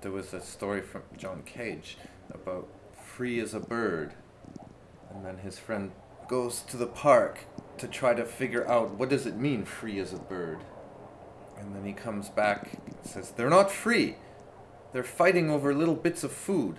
there was a story from John Cage about free as a bird, and then his friend goes to the park to try to figure out what does it mean free as a bird. And then he comes back and says, They're not free. They're fighting over little bits of food.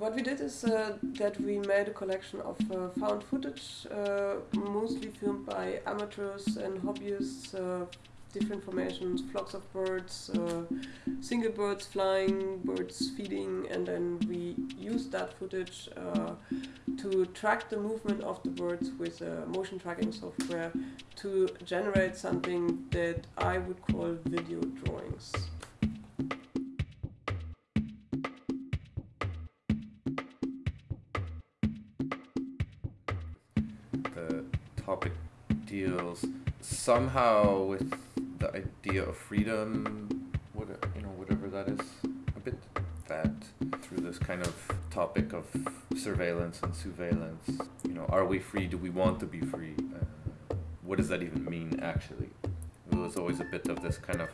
What we did is uh, that we made a collection of uh, found footage, uh, mostly filmed by amateurs and hobbyists, uh, different formations, flocks of birds, uh, single birds flying, birds feeding, and then we used that footage to track the movement of the birds with motion tracking software to generate something that I would call video drawings. The topic deals somehow with the idea of freedom, what you know, whatever that is, a bit that through this kind of topic of surveillance and surveillance. You know, are we free? Do we want to be free? Uh, what does that even mean, actually? There was always a bit of this kind of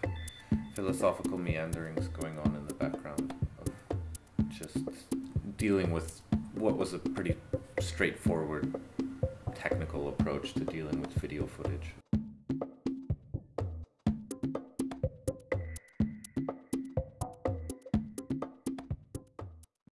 philosophical meanderings going on in the background of just dealing with what was a pretty straightforward technical approach to dealing with video footage.